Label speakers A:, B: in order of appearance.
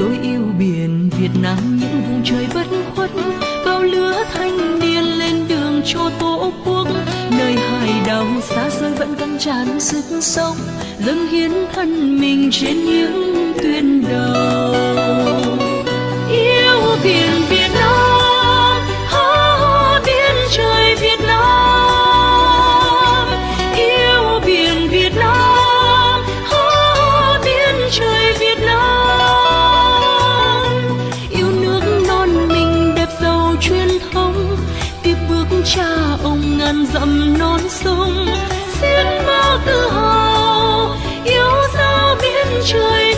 A: tôi yêu biển Việt Nam những vùng trời bất khuất, bao lứa thanh niên lên đường cho tổ quốc. Nơi hải đảo xa xôi vẫn căng tràn sức sống, dâng hiến thân mình trên những tuyến đầu cha ông ngàn dặm non sông xin bao tự hào yêu dấu biển trời